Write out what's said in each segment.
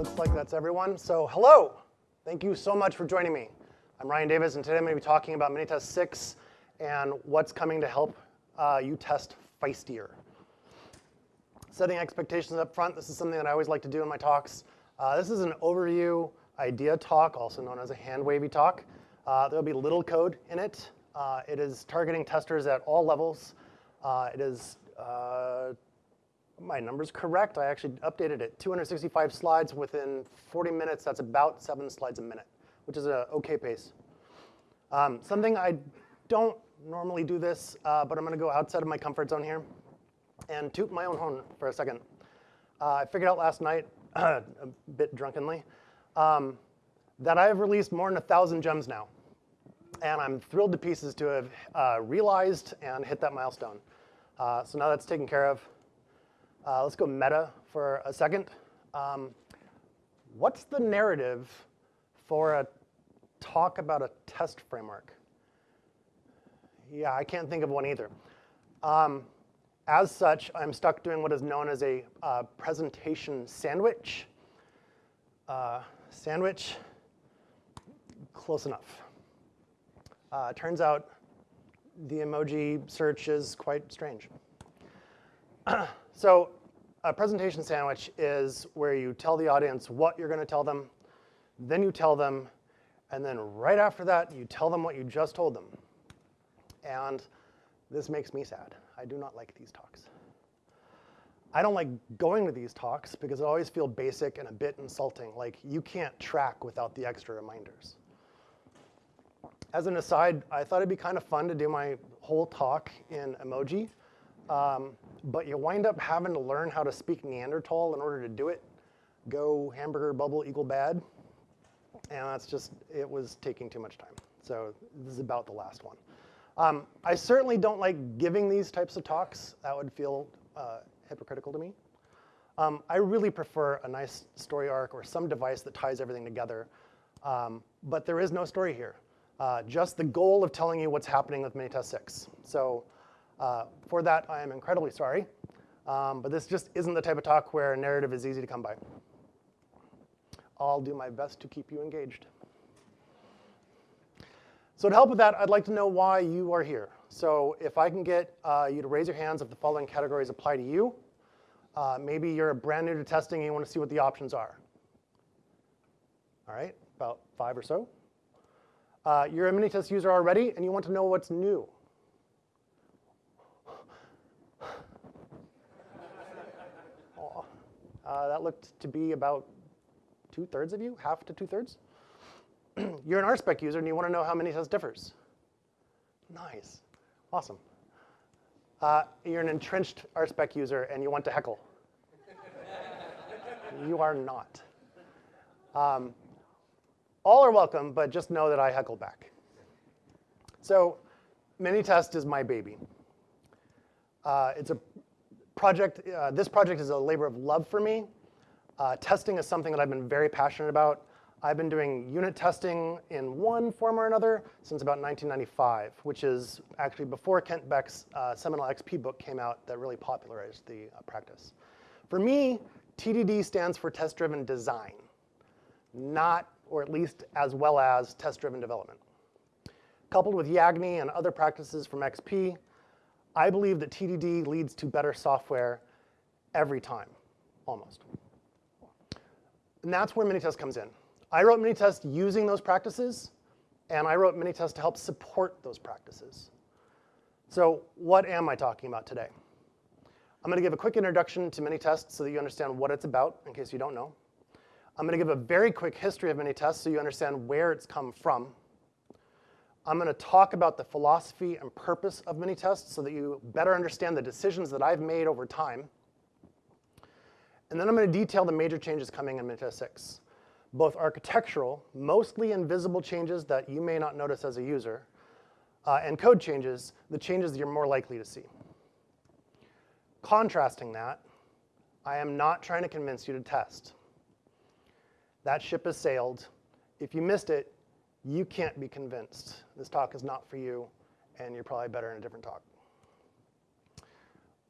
looks like that's everyone. So hello, thank you so much for joining me. I'm Ryan Davis, and today I'm going to be talking about Minitest 6 and what's coming to help uh, you test feistier. Setting expectations up front, this is something that I always like to do in my talks. Uh, this is an overview idea talk, also known as a hand wavy talk. Uh, there'll be little code in it. Uh, it is targeting testers at all levels. Uh, it is uh, my number's correct. I actually updated it. 265 slides within 40 minutes. That's about seven slides a minute, which is an okay pace. Um, something I don't normally do this, uh, but I'm going to go outside of my comfort zone here and toot my own horn for a second. Uh, I figured out last night, a bit drunkenly, um, that I have released more than a thousand gems now. And I'm thrilled to pieces to have uh, realized and hit that milestone. Uh, so now that's taken care of. Uh, let's go meta for a second. Um, what's the narrative for a talk about a test framework? Yeah, I can't think of one either. Um, as such, I'm stuck doing what is known as a uh, presentation sandwich. Uh, sandwich, close enough. Uh, turns out the emoji search is quite strange. so a presentation sandwich is where you tell the audience what you're going to tell them, then you tell them, and then right after that, you tell them what you just told them. And this makes me sad. I do not like these talks. I don't like going to these talks because I always feel basic and a bit insulting, like you can't track without the extra reminders. As an aside, I thought it'd be kind of fun to do my whole talk in emoji, um, but you wind up having to learn how to speak Neanderthal in order to do it. Go hamburger bubble equal bad. And that's just, it was taking too much time. So this is about the last one. Um, I certainly don't like giving these types of talks. That would feel uh, hypocritical to me. Um, I really prefer a nice story arc or some device that ties everything together. Um, but there is no story here. Uh, just the goal of telling you what's happening with Minitest 6. So uh, for that, I am incredibly sorry. Um, but this just isn't the type of talk where a narrative is easy to come by. I'll do my best to keep you engaged. So to help with that, I'd like to know why you are here. So if I can get uh, you to raise your hands if the following categories apply to you. Uh, maybe you're brand new to testing and you want to see what the options are. All right, about five or so. Uh, you're a Minitest user already and you want to know what's new. Uh, that looked to be about two-thirds of you, half to two-thirds. You're an RSpec user and you want to know how Minitest differs. Nice, awesome. Uh, you're an entrenched RSpec user and you want to heckle. you are not. Um, all are welcome, but just know that I heckle back. So Minitest is my baby. Uh, it's a project, uh, this project is a labor of love for me. Uh, testing is something that I've been very passionate about. I've been doing unit testing in one form or another since about 1995, which is actually before Kent Beck's uh, seminal XP book came out that really popularized the uh, practice. For me, TDD stands for test-driven design, not, or at least as well as test-driven development. Coupled with YAGNI and other practices from XP, I believe that TDD leads to better software every time, almost. And that's where Minitest comes in. I wrote Minitest using those practices, and I wrote Minitest to help support those practices. So what am I talking about today? I'm gonna give a quick introduction to Minitest so that you understand what it's about, in case you don't know. I'm gonna give a very quick history of Minitest so you understand where it's come from. I'm going to talk about the philosophy and purpose of Minitest so that you better understand the decisions that I've made over time. And then I'm going to detail the major changes coming in Minitest 6, both architectural, mostly invisible changes that you may not notice as a user, uh, and code changes, the changes that you're more likely to see. Contrasting that, I am not trying to convince you to test. That ship has sailed. If you missed it, you can't be convinced. This talk is not for you, and you're probably better in a different talk.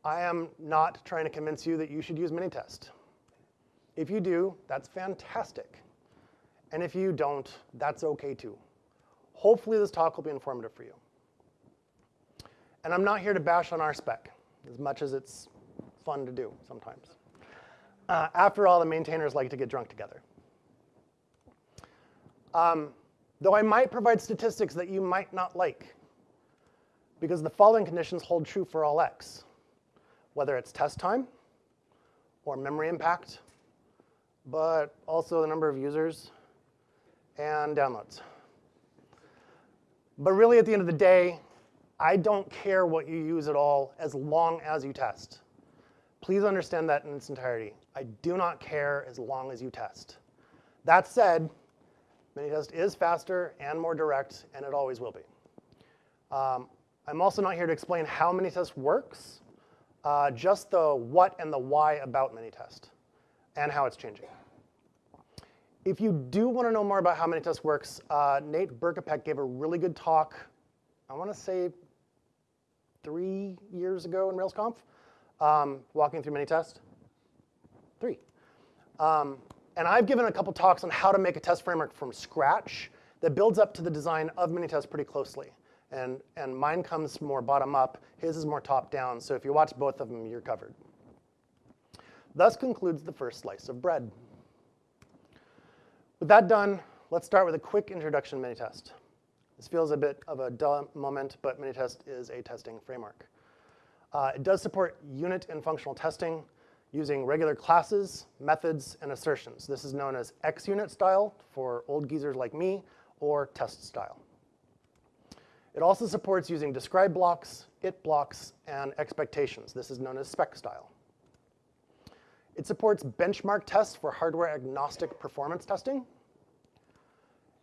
I am not trying to convince you that you should use Minitest. If you do, that's fantastic. And if you don't, that's okay too. Hopefully this talk will be informative for you. And I'm not here to bash on RSpec, as much as it's fun to do sometimes. Uh, after all, the maintainers like to get drunk together. Um, though I might provide statistics that you might not like, because the following conditions hold true for all x, whether it's test time or memory impact, but also the number of users and downloads. But really, at the end of the day, I don't care what you use at all as long as you test. Please understand that in its entirety. I do not care as long as you test. That said, Minitest is faster and more direct, and it always will be. Um, I'm also not here to explain how Minitest works, uh, just the what and the why about Minitest and how it's changing. If you do want to know more about how Minitest works, uh, Nate Berkopec gave a really good talk, I want to say three years ago in RailsConf, um, walking through Minitest. Three. Um, and I've given a couple talks on how to make a test framework from scratch that builds up to the design of Minitest pretty closely. And, and mine comes more bottom up, his is more top down, so if you watch both of them, you're covered. Thus concludes the first slice of bread. With that done, let's start with a quick introduction to Minitest. This feels a bit of a dull moment, but Minitest is a testing framework. Uh, it does support unit and functional testing using regular classes, methods, and assertions. This is known as XUnit style for old geezers like me, or test style. It also supports using describe blocks, it blocks, and expectations. This is known as spec style. It supports benchmark tests for hardware agnostic performance testing.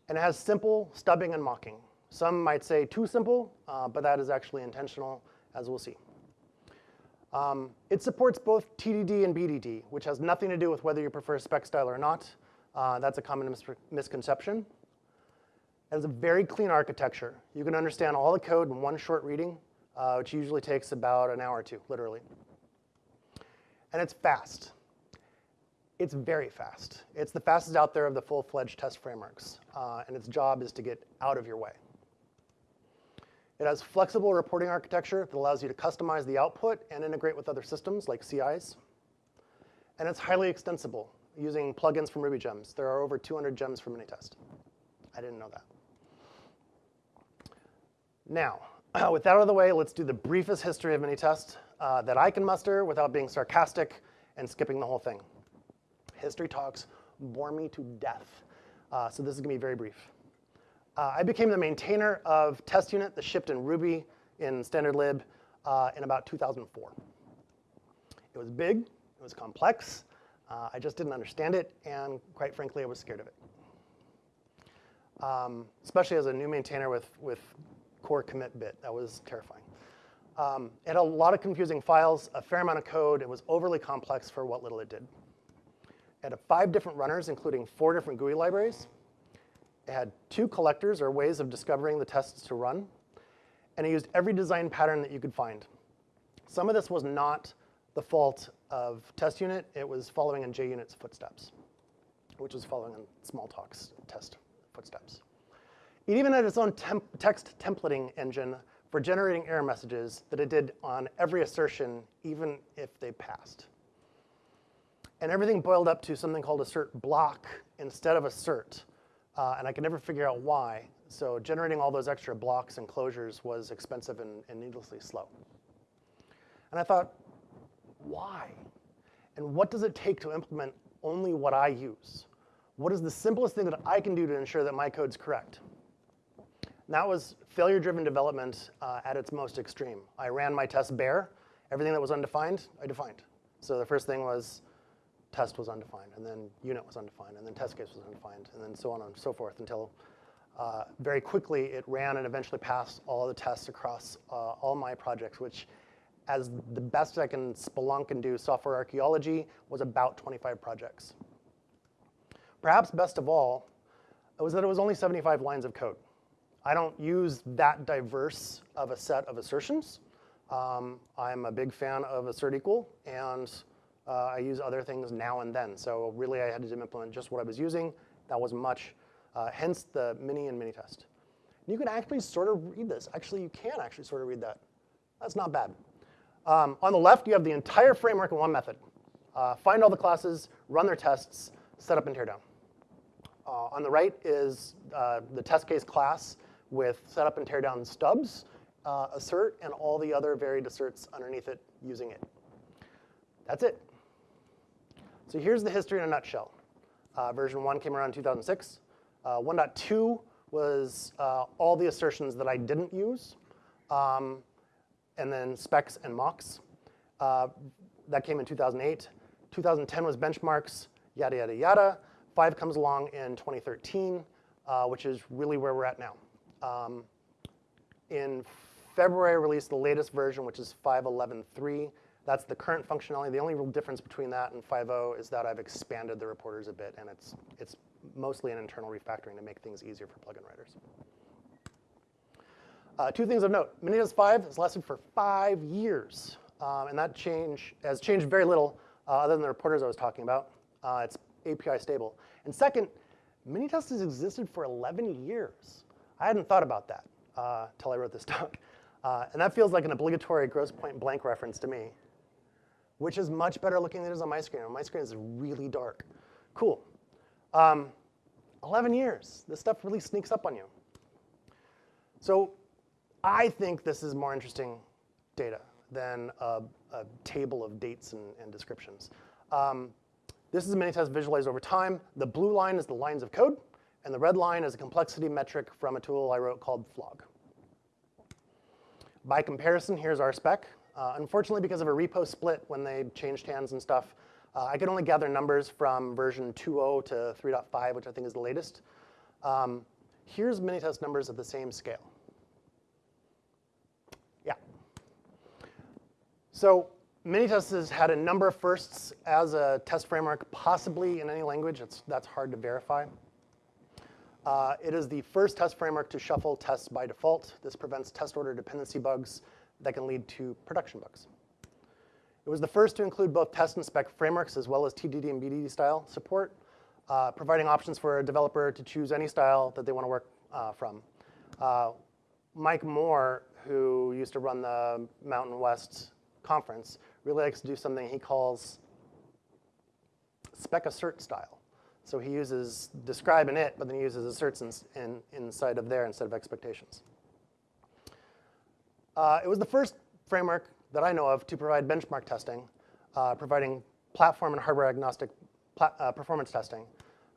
And it has simple stubbing and mocking. Some might say too simple, uh, but that is actually intentional, as we'll see. Um, it supports both TDD and BDD, which has nothing to do with whether you prefer spec style or not. Uh, that's a common mis misconception. It has a very clean architecture. You can understand all the code in one short reading, uh, which usually takes about an hour or two, literally. And it's fast. It's very fast. It's the fastest out there of the full-fledged test frameworks, uh, and its job is to get out of your way. It has flexible reporting architecture that allows you to customize the output and integrate with other systems like CIs. And it's highly extensible using plugins from Ruby gems. There are over 200 gems for Minitest. I didn't know that. Now, with that out of the way, let's do the briefest history of Minitest uh, that I can muster without being sarcastic and skipping the whole thing. History talks bore me to death, uh, so this is going to be very brief. Uh, I became the maintainer of test unit that shipped in Ruby in standard lib uh, in about 2004. It was big, it was complex, uh, I just didn't understand it, and quite frankly, I was scared of it. Um, especially as a new maintainer with, with core commit bit, that was terrifying. Um, it had a lot of confusing files, a fair amount of code, it was overly complex for what little it did. It had five different runners, including four different GUI libraries, had two collectors, or ways of discovering the tests to run, and it used every design pattern that you could find. Some of this was not the fault of test unit. It was following in JUnit's footsteps, which was following in Smalltalk's test footsteps. It even had its own temp text templating engine for generating error messages that it did on every assertion, even if they passed. And everything boiled up to something called assert block instead of assert, uh, and I could never figure out why. So generating all those extra blocks and closures was expensive and, and needlessly slow. And I thought, why? And what does it take to implement only what I use? What is the simplest thing that I can do to ensure that my code's correct? And that was failure-driven development uh, at its most extreme. I ran my test bare. Everything that was undefined, I defined. So the first thing was test was undefined, and then unit was undefined, and then test case was undefined, and then so on and so forth until uh, very quickly it ran and eventually passed all the tests across uh, all my projects, which as the best I can spelunk and do software archaeology was about 25 projects. Perhaps best of all it was that it was only 75 lines of code. I don't use that diverse of a set of assertions. Um, I'm a big fan of assert equal, and Uh, I use other things now and then. So really, I had to implement just what I was using. That wasn't much. Uh, hence the mini and mini test. And you can actually sort of read this. Actually, you can actually sort of read that. That's not bad. Um, on the left, you have the entire framework in one method. Uh, find all the classes, run their tests, set up and tear down. Uh, on the right is uh, the test case class with setup and tear down stubs, uh, assert, and all the other varied asserts underneath it using it. That's it. So here's the history in a nutshell. Uh, version 1 came around in 2006. Uh, 1.2 was uh, all the assertions that I didn't use, um, and then specs and mocks. Uh, that came in 2008. 2010 was benchmarks, yada, yada, yada. 5 comes along in 2013, uh, which is really where we're at now. Um, in February, I released the latest version, which is 5.11.3. That's the current functionality. The only real difference between that and 5.0 is that I've expanded the reporters a bit, and it's, it's mostly an internal refactoring to make things easier for plugin writers. Uh, two things of note. Minitest 5 has lasted for five years, um, and that change has changed very little uh, other than the reporters I was talking about. Uh, it's API stable. And second, Minitest has existed for 11 years. I hadn't thought about that until uh, I wrote this talk. Uh, and that feels like an obligatory Grosse Pointe Blank reference to me, which is much better looking than it is on my screen. On my screen is really dark. Cool. Um, 11 years. This stuff really sneaks up on you. So I think this is more interesting data than a, a table of dates and, and descriptions. Um, this is a Minitest visualized over time. The blue line is the lines of code, and the red line is a complexity metric from a tool I wrote called Flog. By comparison, here's RSpec. Uh, unfortunately, because of a repo split when they changed hands and stuff, uh, I could only gather numbers from version 2.0 to 3.5, which I think is the latest. Um, here's Minitest numbers at the same scale. Yeah. So Minitest has had a number of firsts as a test framework, possibly in any language. It's, that's hard to verify. Uh, it is the first test framework to shuffle tests by default. This prevents test order dependency bugs that can lead to production bugs. It was the first to include both test and spec frameworks as well as TDD and BDD style support, uh, providing options for a developer to choose any style that they want to work uh, from. Uh, Mike Moore, who used to run the Mountain West conference, really likes to do something he calls spec assert style. So he uses describe in it, but then he uses asserts in, in, inside of there instead of expectations. Uh, it was the first framework that I know of to provide benchmark testing, uh, providing platform and hardware agnostic uh, performance testing.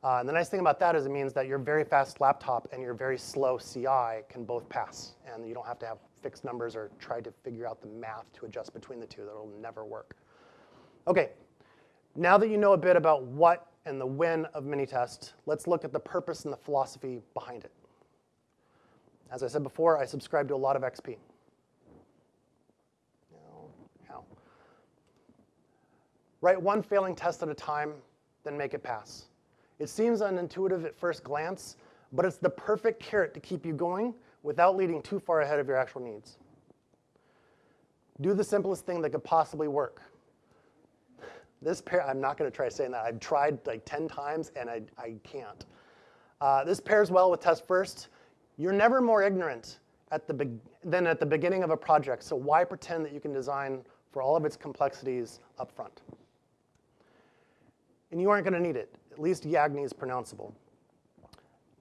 Uh, and the nice thing about that is it means that your very fast laptop and your very slow CI can both pass, and you don't have to have fixed numbers or try to figure out the math to adjust between the two. That'll never work. Okay, now that you know a bit about what and the when of Minitest, let's look at the purpose and the philosophy behind it. As I said before, I subscribe to a lot of XP. How? Write one failing test at a time, then make it pass. It seems unintuitive at first glance, but it's the perfect carrot to keep you going without leading too far ahead of your actual needs. Do the simplest thing that could possibly work. This pair, I'm not going to try saying that. I've tried like 10 times and I, I can't. Uh, this pairs well with test first. You're never more ignorant at the than at the beginning of a project, so why pretend that you can design for all of its complexities up front? And you aren't going to need it. At least Yagni is pronounceable.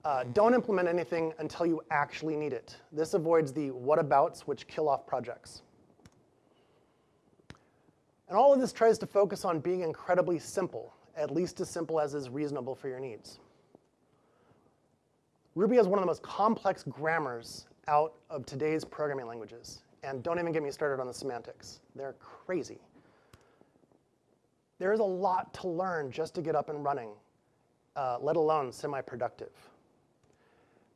Uh, don't implement anything until you actually need it. This avoids the whatabouts which kill off projects. And all of this tries to focus on being incredibly simple, at least as simple as is reasonable for your needs. Ruby has one of the most complex grammars out of today's programming languages. And don't even get me started on the semantics. They're crazy. There is a lot to learn just to get up and running, uh, let alone semi-productive.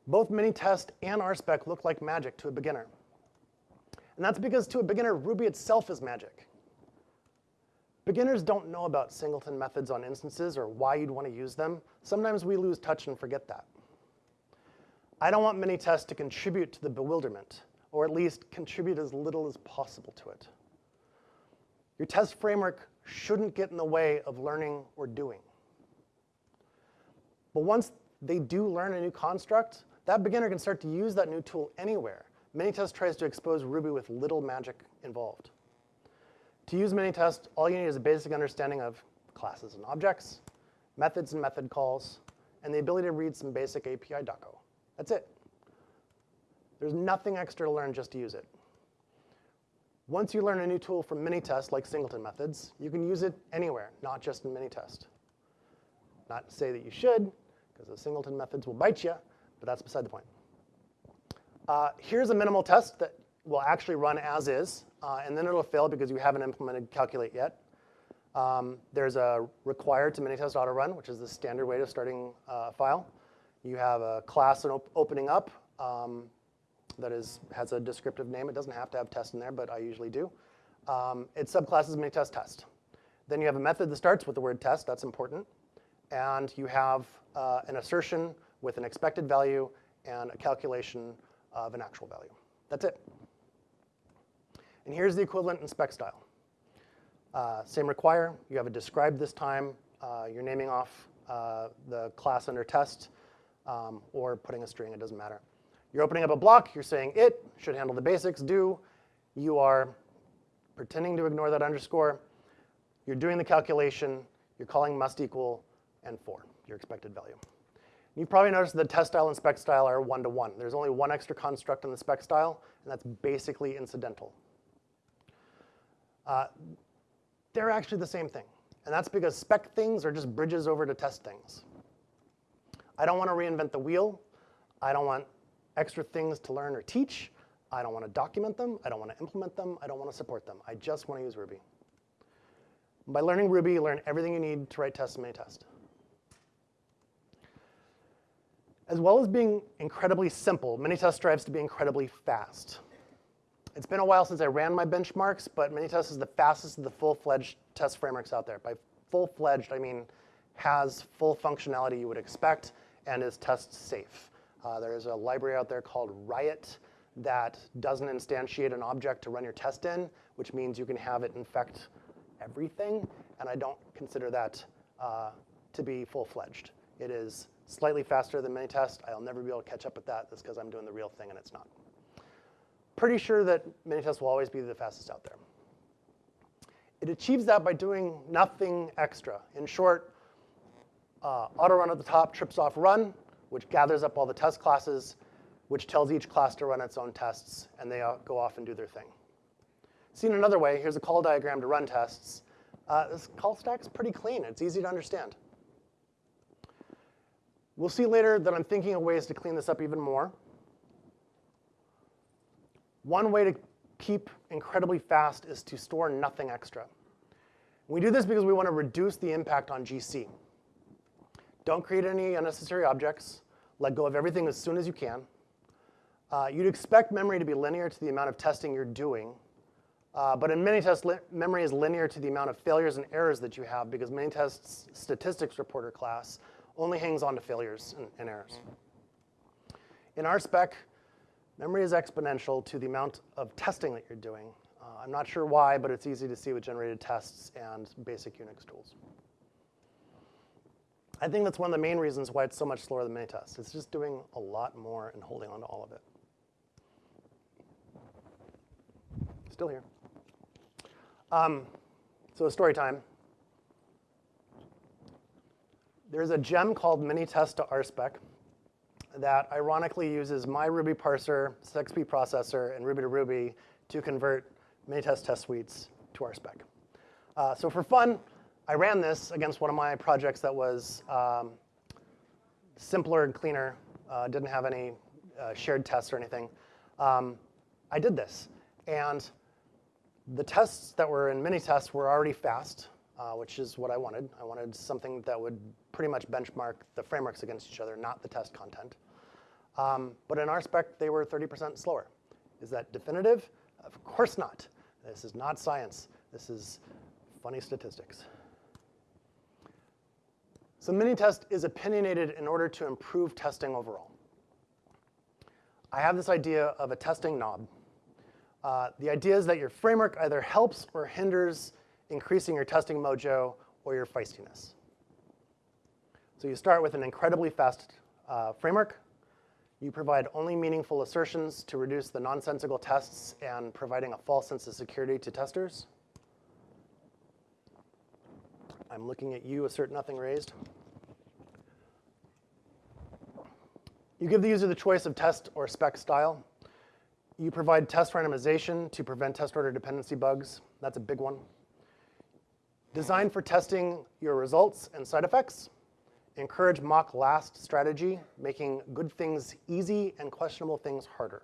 Both Minitest and RSpec look like magic to a beginner. And that's because to a beginner, Ruby itself is magic. Beginners don't know about singleton methods on instances or why you'd want to use them. Sometimes we lose touch and forget that. I don't want Minitest to contribute to the bewilderment, or at least contribute as little as possible to it. Your test framework shouldn't get in the way of learning or doing. But once they do learn a new construct, that beginner can start to use that new tool anywhere. Minitest tries to expose Ruby with little magic involved. To use Minitest, all you need is a basic understanding of classes and objects, methods and method calls, and the ability to read some basic API doco. That's it. There's nothing extra to learn just to use it. Once you learn a new tool from Minitest, like singleton methods, you can use it anywhere, not just in Minitest. Not to say that you should, because the singleton methods will bite you, but that's beside the point. Uh, here's a minimal test that will actually run as is, uh, and then it'll fail because you haven't implemented calculate yet. Um, there's a required to Minitest auto run, which is the standard way to starting uh, a file. You have a class op opening up um, that is, has a descriptive name. It doesn't have to have test in there, but I usually do. Um, its subclass is Minitest test. Then you have a method that starts with the word test. That's important. And you have uh, an assertion with an expected value and a calculation of an actual value. That's it. And here's the equivalent in spec style. Uh, same require, you have a describe this time, uh, you're naming off uh, the class under test, um, or putting a string, it doesn't matter. You're opening up a block, you're saying it should handle the basics, do. You are pretending to ignore that underscore. You're doing the calculation, you're calling must equal, and four, your expected value. You've probably noticed that test style and spec style are one-to-one. -one. There's only one extra construct in the spec style, and that's basically incidental. Uh, they're actually the same thing. And that's because spec things are just bridges over to test things. I don't want to reinvent the wheel. I don't want extra things to learn or teach. I don't want to document them. I don't want to implement them. I don't want to support them. I just want to use Ruby. By learning Ruby, you learn everything you need to write tests and in Minitest. As well as being incredibly simple, Minitest strives to be incredibly fast. It's been a while since I ran my benchmarks, but Minitest is the fastest of the full-fledged test frameworks out there. By full-fledged, I mean has full functionality you would expect and is test safe. Uh, there's a library out there called Riot that doesn't instantiate an object to run your test in, which means you can have it infect everything, and I don't consider that uh, to be full-fledged. It is slightly faster than Minitest. I'll never be able to catch up with that. That's because I'm doing the real thing and it's not pretty sure that Minitest will always be the fastest out there. It achieves that by doing nothing extra. In short, uh, auto run at the top trips off run, which gathers up all the test classes, which tells each class to run its own tests, and they go off and do their thing. Seen another way, here's a call diagram to run tests. Uh, this call stack's pretty clean. It's easy to understand. We'll see later that I'm thinking of ways to clean this up even more. One way to keep incredibly fast is to store nothing extra. We do this because we want to reduce the impact on GC. Don't create any unnecessary objects. Let go of everything as soon as you can. Uh, you'd expect memory to be linear to the amount of testing you're doing. Uh, but in Minitest, memory is linear to the amount of failures and errors that you have because Minitest statistics reporter class only hangs on to failures and, and errors. In RSpec, Memory is exponential to the amount of testing that you're doing. Uh, I'm not sure why, but it's easy to see with generated tests and basic Unix tools. I think that's one of the main reasons why it's so much slower than Minitest. It's just doing a lot more and holding on to all of it. Still here. Um, so story time. There's a gem called Minitest to RSpec that ironically uses my Ruby parser, SexpProcessor, and Ruby to Ruby to convert Minitest test suites to RSpec. Uh, so for fun, I ran this against one of my projects that was um, simpler and cleaner, uh, didn't have any uh, shared tests or anything. Um, I did this, and the tests that were in Minitest were already fast, uh, which is what I wanted. I wanted something that would pretty much benchmark the frameworks against each other, not the test content. Um, but in RSpec, they were 30% slower. Is that definitive? Of course not. This is not science. This is funny statistics. So Minitest is opinionated in order to improve testing overall. I have this idea of a testing knob. Uh, the idea is that your framework either helps or hinders increasing your testing mojo, or your feistiness. So you start with an incredibly fast uh, framework. You provide only meaningful assertions to reduce the nonsensical tests and providing a false sense of security to testers. I'm looking at you, assert nothing raised. You give the user the choice of test or spec style. You provide test randomization to prevent test order dependency bugs. That's a big one. Design for testing your results and side effects. Encourage mock last strategy, making good things easy and questionable things harder.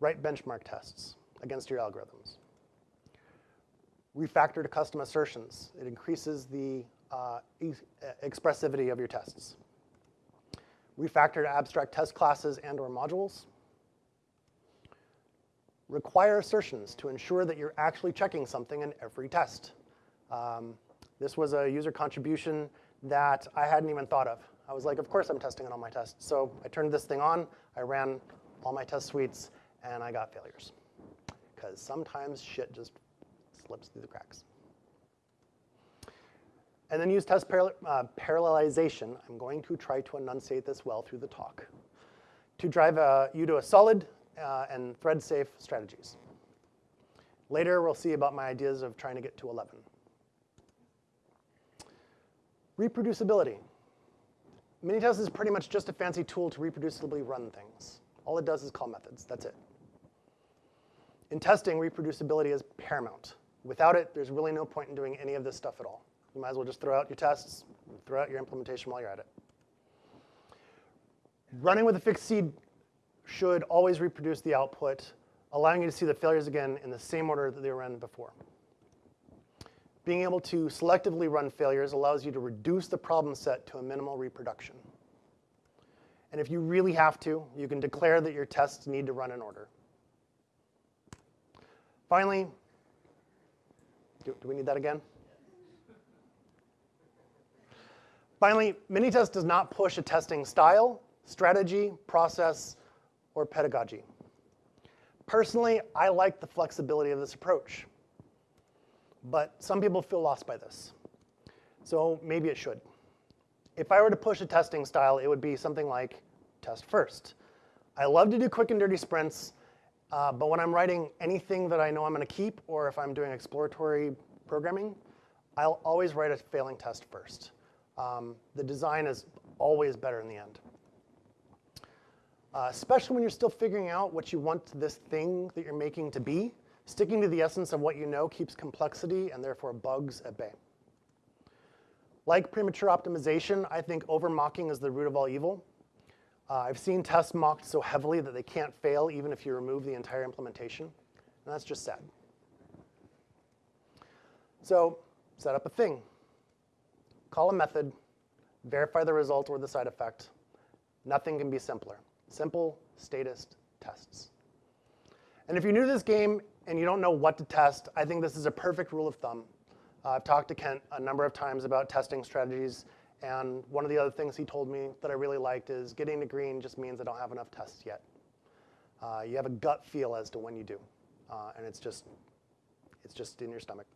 Write benchmark tests against your algorithms. Refactor to custom assertions. It increases the uh, e expressivity of your tests. Refactor to abstract test classes and or modules require assertions to ensure that you're actually checking something in every test. Um, this was a user contribution that I hadn't even thought of. I was like, of course I'm testing it on my tests. So I turned this thing on, I ran all my test suites, and I got failures. Because sometimes shit just slips through the cracks. And then use test paral uh, parallelization. I'm going to try to enunciate this well through the talk. To drive uh, you to a solid uh, and thread-safe strategies. Later, we'll see about my ideas of trying to get to 11. Reproducibility. Minitest is pretty much just a fancy tool to reproducibly run things. All it does is call methods, that's it. In testing, reproducibility is paramount. Without it, there's really no point in doing any of this stuff at all. You might as well just throw out your tests, throw out your implementation while you're at it. Running with a fixed seed should always reproduce the output, allowing you to see the failures again in the same order that they were run before. Being able to selectively run failures allows you to reduce the problem set to a minimal reproduction. And if you really have to, you can declare that your tests need to run in order. Finally, do, do we need that again? Finally, Minitest does not push a testing style, strategy, process, or pedagogy. Personally, I like the flexibility of this approach, but some people feel lost by this. So maybe it should. If I were to push a testing style, it would be something like test first. I love to do quick and dirty sprints, uh, but when I'm writing anything that I know I'm going to keep, or if I'm doing exploratory programming, I'll always write a failing test first. Um, the design is always better in the end uh, especially when you're still figuring out what you want this thing that you're making to be. Sticking to the essence of what you know keeps complexity and therefore bugs at bay. Like premature optimization, I think over-mocking is the root of all evil. Uh, I've seen tests mocked so heavily that they can't fail even if you remove the entire implementation, and that's just sad. So set up a thing. Call a method, verify the result or the side effect. Nothing can be simpler. Simple statist tests. And if you're new to this game and you don't know what to test, I think this is a perfect rule of thumb. Uh, I've talked to Kent a number of times about testing strategies, and one of the other things he told me that I really liked is getting to green just means I don't have enough tests yet. Uh, you have a gut feel as to when you do, uh, and it's just, it's just in your stomach.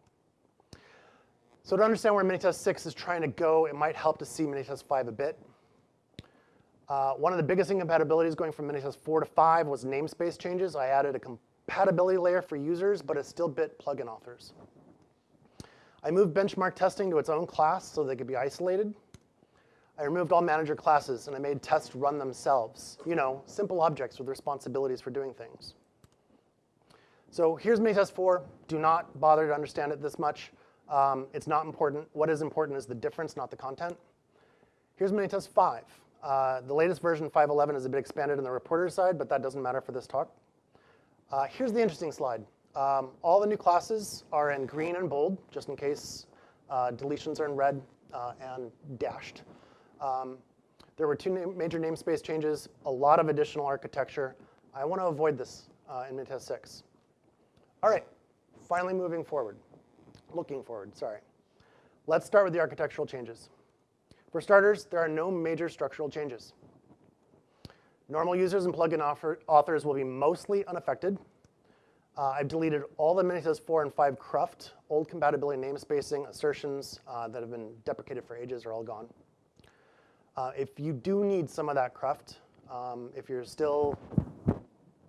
So to understand where Minitest 6 is trying to go, it might help to see Minitest 5 a bit. Uh, one of the biggest incompatibilities going from Minitest 4 to 5 was namespace changes. I added a compatibility layer for users, but it still bit plugin authors. I moved benchmark testing to its own class so they could be isolated. I removed all manager classes, and I made tests run themselves. You know, simple objects with responsibilities for doing things. So here's Minitest 4. Do not bother to understand it this much. Um, it's not important. What is important is the difference, not the content. Here's Minitest 5. Uh, the latest version, 5.11, is a bit expanded on the reporter side, but that doesn't matter for this talk. Uh, here's the interesting slide. Um, all the new classes are in green and bold, just in case uh, deletions are in red uh, and dashed. Um, there were two name major namespace changes, a lot of additional architecture. I want to avoid this uh, in Minitest 6. All right, finally moving forward, looking forward, sorry. Let's start with the architectural changes. For starters, there are no major structural changes. Normal users and plugin authors will be mostly unaffected. Uh, I've deleted all the Minitest 4 and 5 Cruft, old compatibility namespacing, assertions uh, that have been deprecated for ages are all gone. Uh, if you do need some of that Cruft, um, if you're still,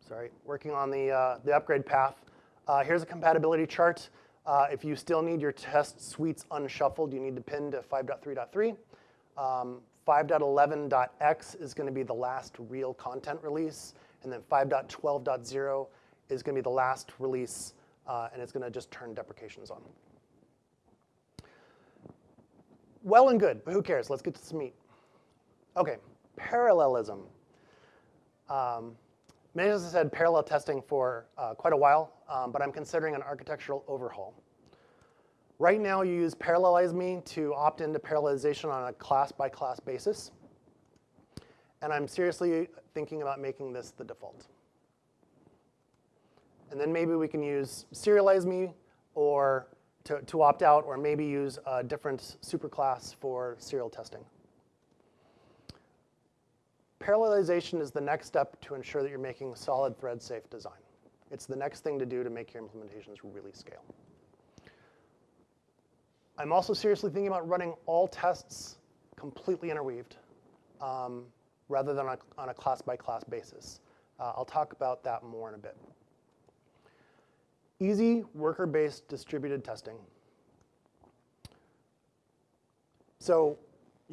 sorry, working on the, uh, the upgrade path, uh, here's a compatibility chart. Uh, if you still need your test suites unshuffled, you need to pin to 5.3.3. Um, 5.11.x is going to be the last real content release, and then 5.12.0 is going to be the last release, uh, and it's going to just turn deprecations on. Well and good, but who cares? Let's get to some meat. Okay, parallelism. Um, us have had parallel testing for uh, quite a while, um, but I'm considering an architectural overhaul. Right now, you use Parallelize.me to opt into parallelization on a class-by-class -class basis. And I'm seriously thinking about making this the default. And then maybe we can use Serialize.me or to, to opt out, or maybe use a different superclass for serial testing. Parallelization is the next step to ensure that you're making solid thread safe design. It's the next thing to do to make your implementations really scale. I'm also seriously thinking about running all tests completely interweaved um, rather than on a class-by-class -class basis. Uh, I'll talk about that more in a bit. Easy worker-based distributed testing. So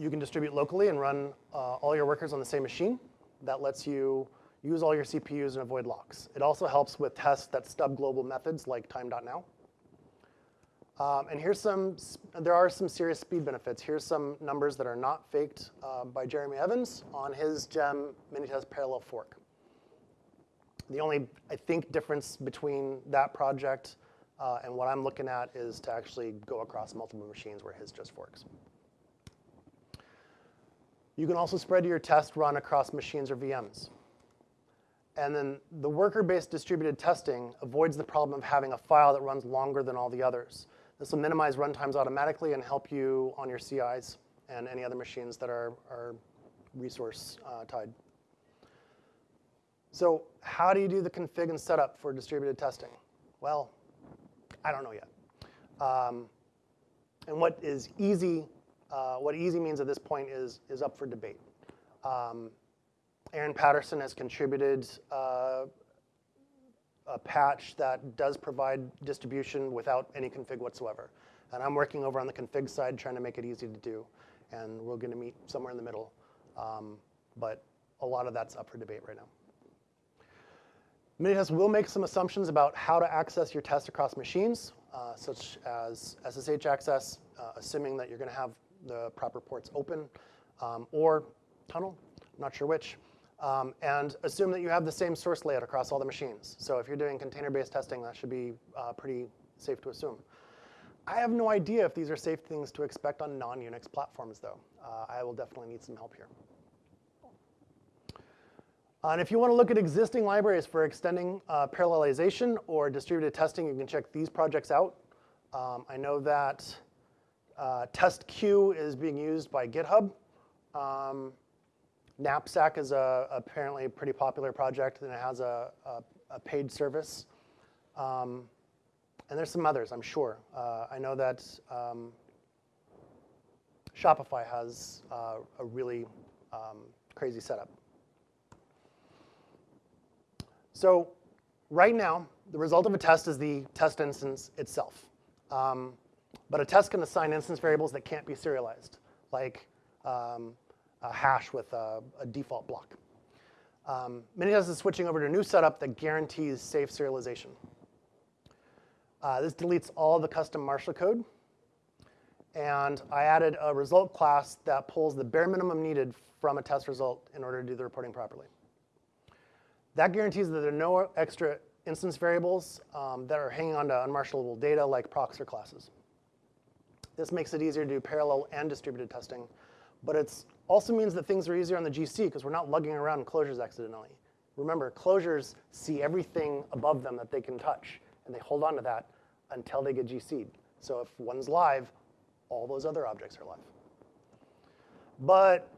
you can distribute locally and run uh, all your workers on the same machine. That lets you use all your CPUs and avoid locks. It also helps with tests that stub global methods like time.now. Um, and here's some, there are some serious speed benefits. Here's some numbers that are not faked uh, by Jeremy Evans on his GEM Minitest parallel fork. The only, I think, difference between that project uh, and what I'm looking at is to actually go across multiple machines where his just forks. You can also spread your test run across machines or VMs. And then the worker-based distributed testing avoids the problem of having a file that runs longer than all the others. This will minimize runtimes automatically and help you on your CIs and any other machines that are, are resource uh, tied. So how do you do the config and setup for distributed testing? Well, I don't know yet. Um, and what is easy uh, what easy means at this point is, is up for debate. Um, Aaron Patterson has contributed uh, a patch that does provide distribution without any config whatsoever. And I'm working over on the config side trying to make it easy to do. And we're going to meet somewhere in the middle. Um, but a lot of that's up for debate right now. Minitest will make some assumptions about how to access your test across machines, uh, such as SSH access, uh, assuming that you're going to have the proper ports open, um, or tunnel, not sure which. Um, and assume that you have the same source layout across all the machines. So if you're doing container-based testing, that should be uh, pretty safe to assume. I have no idea if these are safe things to expect on non-Unix platforms, though. Uh, I will definitely need some help here. And if you want to look at existing libraries for extending uh, parallelization or distributed testing, you can check these projects out. Um, I know that uh, test-queue is being used by GitHub. Um, Knapsack is a, apparently a pretty popular project, and it has a, a, a paid service. Um, and there's some others, I'm sure. Uh, I know that um, Shopify has uh, a really um, crazy setup. So right now, the result of a test is the test instance itself. Um, but a test can assign instance variables that can't be serialized, like um, a hash with a, a default block. Um, Minitest is switching over to a new setup that guarantees safe serialization. Uh, this deletes all the custom Marshal code. And I added a result class that pulls the bare minimum needed from a test result in order to do the reporting properly. That guarantees that there are no extra instance variables um, that are hanging on to unmarshallable data like procs or classes. This makes it easier to do parallel and distributed testing. But it also means that things are easier on the GC because we're not lugging around closures accidentally. Remember, closures see everything above them that they can touch, and they hold on to that until they get GC'd. So if one's live, all those other objects are live. But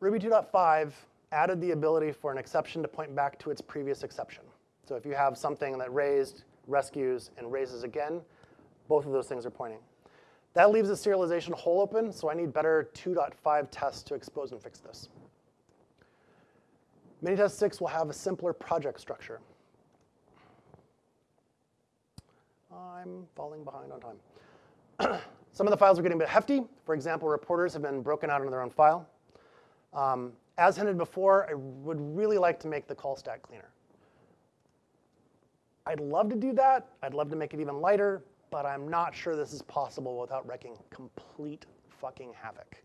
Ruby 2.5 added the ability for an exception to point back to its previous exception. So if you have something that raised, rescues, and raises again, both of those things are pointing. That leaves the serialization hole open, so I need better 2.5 tests to expose and fix this. Minitest 6 will have a simpler project structure. I'm falling behind on time. Some of the files are getting a bit hefty. For example, reporters have been broken out into their own file. Um, as hinted before, I would really like to make the call stack cleaner. I'd love to do that. I'd love to make it even lighter, but I'm not sure this is possible without wrecking complete fucking havoc.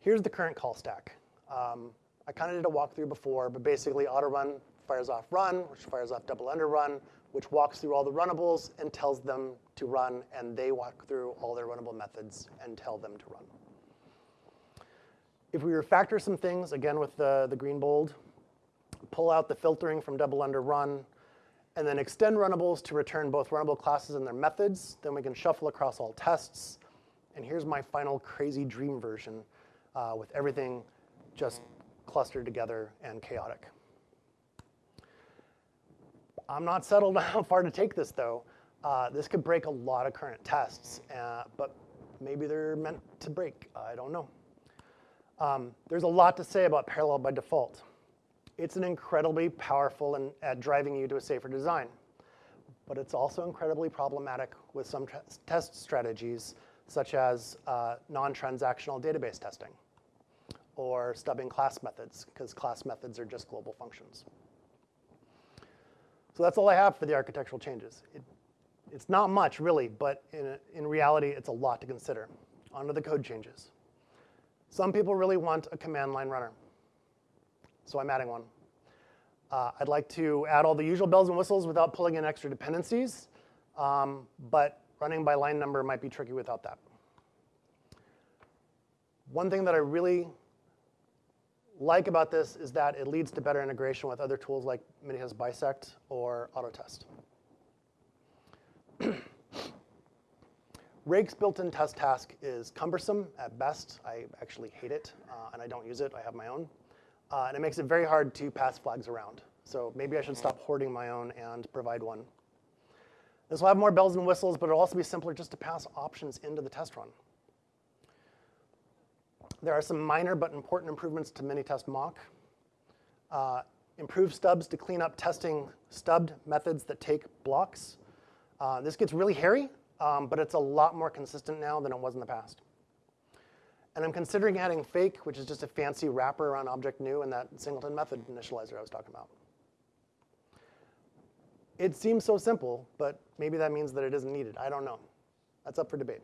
Here's the current call stack. Um, I kind of did a walkthrough before, but basically auto run fires off run, which fires off double under run, which walks through all the runnables and tells them to run, and they walk through all their runnable methods and tell them to run. If we refactor some things, again with the, the green bold, pull out the filtering from double under run, and then extend runnables to return both runnable classes and their methods, then we can shuffle across all tests. And here's my final crazy dream version uh, with everything just clustered together and chaotic. I'm not settled on how far to take this though. Uh, this could break a lot of current tests, uh, but maybe they're meant to break. I don't know. Um, there's a lot to say about parallel by default. It's an incredibly powerful and at driving you to a safer design, but it's also incredibly problematic with some test strategies, such as uh, non-transactional database testing or stubbing class methods, because class methods are just global functions. So that's all I have for the architectural changes. It, it's not much, really, but in, in reality, it's a lot to consider. On to the code changes. Some people really want a command line runner, so I'm adding one. Uh, I'd like to add all the usual bells and whistles without pulling in extra dependencies, um, but running by line number might be tricky without that. One thing that I really like about this is that it leads to better integration with other tools like Minitest Bisect or Autotest. Rake's built-in test task is cumbersome at best. I actually hate it, uh, and I don't use it. I have my own. Uh, and it makes it very hard to pass flags around. So maybe I should stop hoarding my own and provide one. This will have more bells and whistles, but it'll also be simpler just to pass options into the test run. There are some minor but important improvements to Minitest mock. Uh, improved stubs to clean up testing stubbed methods that take blocks. Uh, this gets really hairy, um, but it's a lot more consistent now than it was in the past. And I'm considering adding fake, which is just a fancy wrapper around object new and that singleton method initializer I was talking about. It seems so simple, but maybe that means that it isn't needed. I don't know. That's up for debate.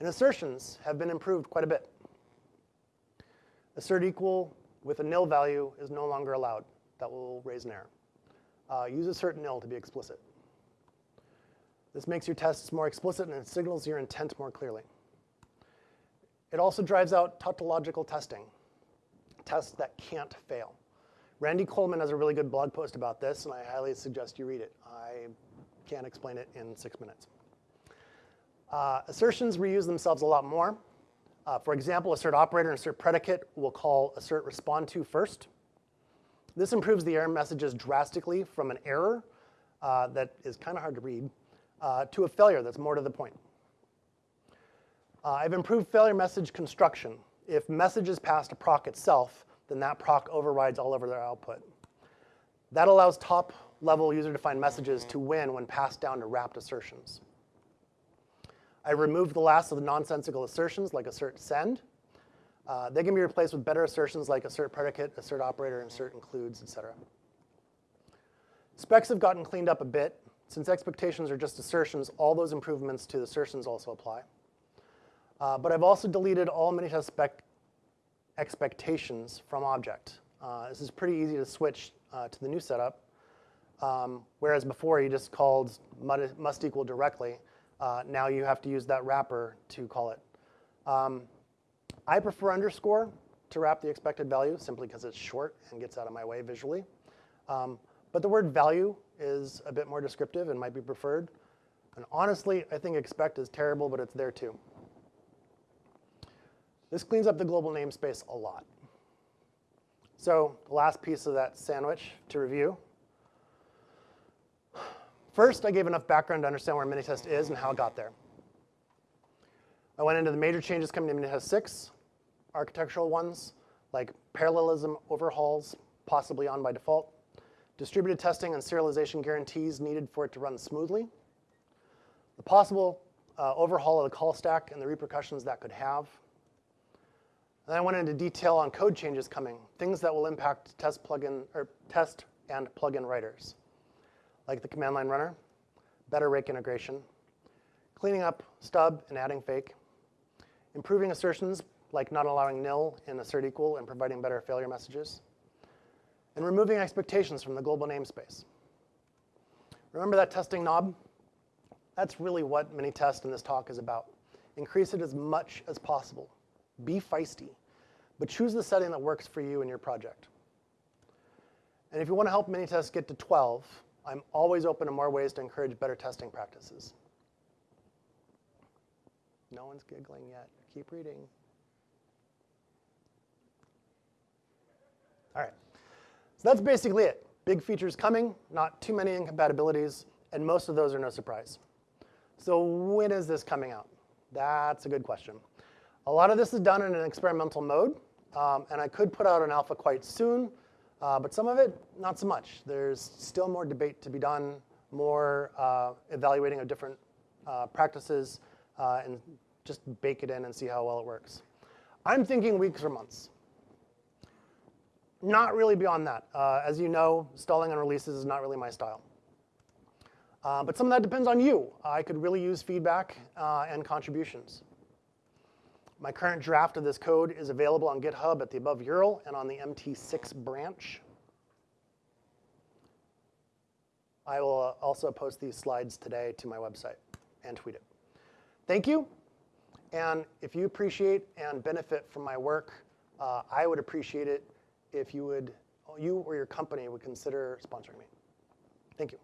And assertions have been improved quite a bit. Assert equal with a nil value is no longer allowed. That will raise an error. Uh, use assert nil to be explicit. This makes your tests more explicit and it signals your intent more clearly. It also drives out tautological testing, tests that can't fail. Randy Coulman has a really good blog post about this, and I highly suggest you read it. I can't explain it in six minutes. Uh, assertions reuse themselves a lot more. Uh, for example, assert operator and assert predicate will call assert respond to first. This improves the error messages drastically from an error uh, that is kind of hard to read uh, to a failure that's more to the point. Uh, I've improved failure message construction. If messages pass to proc itself, then that proc overrides all over their output. That allows top level user-defined messages to win when passed down to wrapped assertions. I removed the last of the nonsensical assertions like assert send. Uh, they can be replaced with better assertions like assert predicate, assert operator, assert includes, etc. Specs have gotten cleaned up a bit. Since expectations are just assertions, all those improvements to the assertions also apply. Uh, but I've also deleted all Minitest spec expectations from object. Uh, this is pretty easy to switch uh, to the new setup. Um, whereas before you just called must equal directly, uh, now you have to use that wrapper to call it. Um, I prefer underscore to wrap the expected value simply because it's short and gets out of my way visually. Um, but the word value is a bit more descriptive and might be preferred. And honestly, I think expect is terrible, but it's there too. This cleans up the global namespace a lot. So the last piece of that sandwich to review. First, I gave enough background to understand where Minitest is and how it got there. I went into the major changes coming to Minitest 6, architectural ones, like parallelism overhauls, possibly on by default, distributed testing and serialization guarantees needed for it to run smoothly, the possible uh, overhaul of the call stack and the repercussions that could have. And then I went into detail on code changes coming, things that will impact test plugin or test and plugin writers, like the command line runner, better rake integration, cleaning up stub and adding fake, improving assertions like not allowing nil in assert equal and providing better failure messages, and removing expectations from the global namespace. Remember that testing knob? That's really what Minitest in this talk is about. Increase it as much as possible. Be feisty, but choose the setting that works for you and your project. And if you want to help Minitest get to 12, I'm always open to more ways to encourage better testing practices. No one's giggling yet. Keep reading. All right. So that's basically it. Big features coming, not too many incompatibilities, and most of those are no surprise. So when is this coming out? That's a good question. A lot of this is done in an experimental mode, um, and I could put out an alpha quite soon, uh, but some of it, not so much. There's still more debate to be done, more uh, evaluating of different uh, practices, uh, and just bake it in and see how well it works. I'm thinking weeks or months. Not really beyond that. Uh, as you know, stalling on releases is not really my style. Uh, but some of that depends on you. I could really use feedback and contributions. My current draft of this code is available on GitHub at the above URL and on the MT6 branch. I will uh, also post these slides today to my website and tweet it. Thank you. And if you appreciate and benefit from my work, uh, I would appreciate it if you would, you or your company would consider sponsoring me. Thank you.